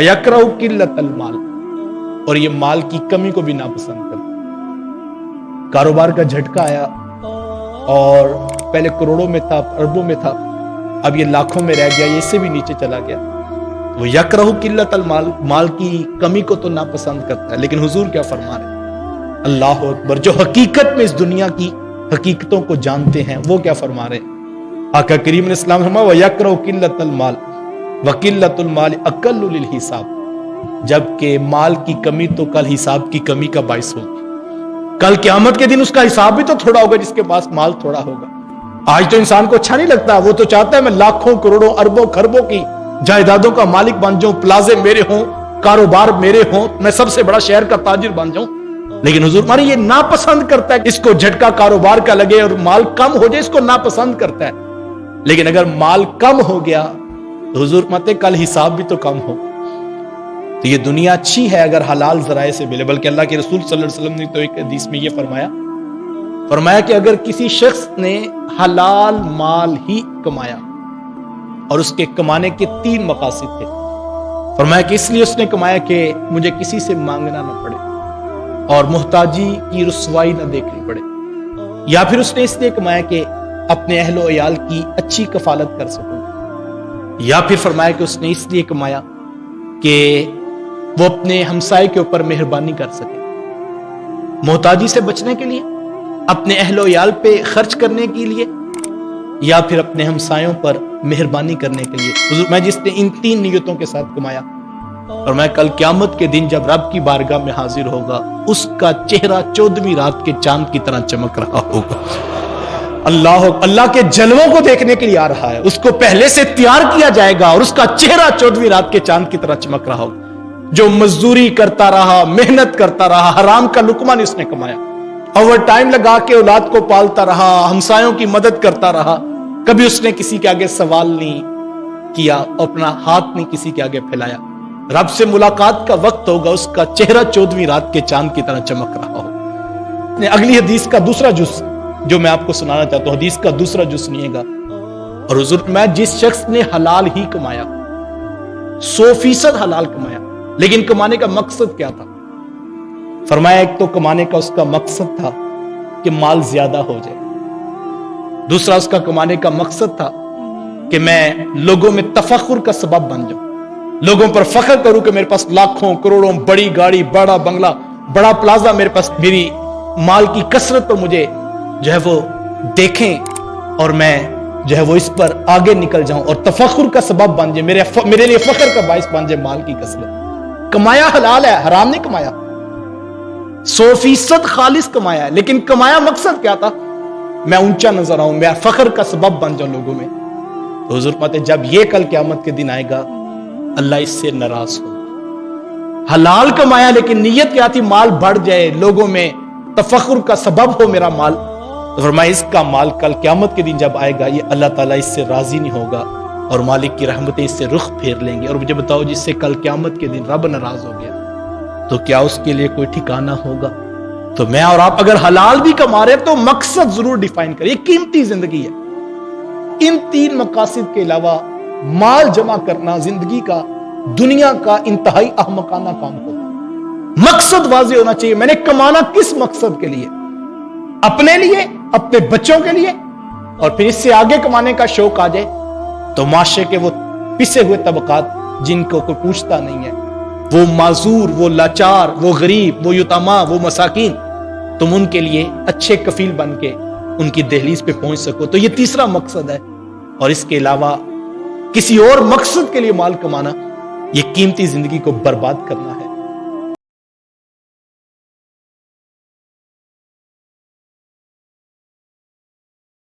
यकरा माल। और ये माल की कमी को भी नापसंद कर कारोबार का झटका आया, और पहले करोड़ों में था, अरबों में था, अब ये लाखों में रह गया इससे भी नीचे चला गया। वो यकरहु किल्लत माल माल की कमी को तो नापसंद करता है, लेकिन हुजूर क्या फरमा रहे अल्लाह अकबर, जो हकीकत में इस दुनिया की हकीकतों को जानते हैं, वो क्या फरमा रहे आका करीम ने इस्लाम फरमा वह यकरहु किल्लत माल। वकिल्लतुल माल अकल हिसाब। जबकि माल की कमी तो कल हिसाब की कमी का बायस होगी। कल क्यामत के दिन उसका हिसाब भी तो थोड़ा होगा, जिसके पास माल थोड़ा होगा। आज तो इंसान को अच्छा नहीं लगता, वो तो चाहता है मैं लाखों, करोड़ों, अरबों, खरबों की जायदादों का मालिक बन जाऊँ, प्लाजे मेरे हों, कारोबार मेरे हों, मैं सबसे बड़ा शहर का ताजिर बन जाऊँ। लेकिन हजूर मारे ये नापसंद करता है, इसको झटका कारोबार का लगे और माल कम हो जाए, इसको नापसंद करता है। लेकिन अगर माल कम हो गया तो हजूर मत कल हिसाब भी तो कम हो। तो ये दुनिया अच्छी है अगर हलाल जराए से मिले, बल्कि अल्लाह के रसूल वसल्लम ने तो एक हदीस में ये फरमाया फरमाया कि अगर किसी शख्स ने हलाल माल ही कमाया और उसके कमाने के तीन मकासद थे, फरमाया कि इसलिए उसने कमाया कि मुझे किसी से मांगना ना पड़े और मुहताजी की रसवाई ना देखनी पड़े। या फिर उसने इसलिए कमाया कि अपने अहलो अयाल की अच्छी कफालत कर सकूँ। या फिर फरमाया कि उसने इसलिए कमाया कि वो अपने हमसाए के ऊपर मेहरबानी कर सके। मोहताजी से बचने के लिए, अपने अहलो याल पे खर्च करने के लिए, या फिर अपने हमसायों पर मेहरबानी करने के लिए। मैं जिसने इन तीन नियतों के साथ कमाया, और मैं कल क्यामत के दिन जब रब की बारगाह में हाजिर होगा, उसका चेहरा चौदहवीं रात के चाँद की तरह चमक रहा होगा। अल्लाह अल्लाह के जलवों को देखने के लिए आ रहा है। उसको पहले से तैयार किया जाएगा और उसका चेहरा चौदहवीं रात के चाँद की तरह चमक रहा होगा जो मजदूरी करता रहा, मेहनत करता रहा, हराम का लुकमा नहीं उसने कमाया। ओवर टाइम लगा के औलाद को पालता रहा, हमसायों की मदद करता रहा। कभी उसने किसी के आगे सवाल नहीं किया अपना हाथ नहीं किसी के आगे फैलाया। रब से मुलाकात का वक्त होगा, उसका चेहरा चौदहवीं रात के चाँद की तरह चमक रहा हो। अगली हदीस का दूसरा जुस जो मैं आपको सुनाना चाहता हूँ, हदीस का दूसरा जो सुनिएगा। और हजूर, मैं जिस शख्स ने हलाल ही कमाया, सौ फ़ीसद हलाल कमाया, लेकिन कमाने का मकसद क्या था? फरमाया, एक तो कमाने का उसका मकसद था कि माल ज़्यादा हो जाए। दूसरा, उसका कमाने का मकसद था कि मैं लोगों में तफखुर का सबब बन जाऊँ। लोगों पर फख्र करूँ कि मेरे पास लाखों, करोड़ों, बड़ी गाड़ी, बड़ा बंगला, बड़ा प्लाजा मेरे पास, मेरी माल की कसरत तो मुझे जो है वो देखें और मैं जो है वो इस पर आगे निकल जाऊँ और तफखुर का सबब बन जाए, मेरे मेरे लिए फख्र का बायस बन जाए माल की कसरत। कमाया हलाल है, हराम नहीं कमाया। सौ फ़ीसद खालिश कमाया है, लेकिन कमाया मकसद क्या था? मैं ऊँचा नज़र आऊँ, मैं फखर का सबब बन जाऊँ लोगों में। तो पाते जब ये कल क्यामत के दिन आएगा, अल्लाह इससे नाराज़ हो। हलाल कमाया, लेकिन नीयत क्या थी? माल बढ़ जाए, लोगों में तफखुर का सबब हो मेरा माल। तो फरमाया इसका माल कल क्यामत के दिन जब आएगा, ये अल्लाह ताला इससे राज़ी नहीं होगा और मालिक की रहमतें इससे रुख फेर लेंगे। और मुझे बताओ, जिससे कल क्यामत के दिन रब नाराज़ हो गया तो क्या उसके लिए कोई ठिकाना होगा? तो मैं और आप अगर हलाल भी कमा रहे हैं तो मकसद ज़रूर डिफाइन करें। कीमती ज़िंदगी है। इन तीन मकासद के अलावा माल जमा करना ज़िंदगी का, दुनिया का इंतहाई अहमकाना काम होगा। मकसद वाजे होना चाहिए। मैंने कमाना किस मकसद के लिए? अपने लिए, अपने बच्चों के लिए, और फिर इससे आगे कमाने का शौक आ जाए तो माशरे के वो पिसे हुए तबकात जिनको कोई पूछता नहीं है। वो माजूर, वो लाचार, वो गरीब, वो युतमा, वो मसाकिन, तुम उनके लिए अच्छे कफील बन के उनकी दहलीज पे पहुँच सको। तो ये तीसरा मकसद है, और इसके अलावा किसी और मकसद के लिए माल कमाना, ये कीमती ज़िंदगी को बर्बाद करना है।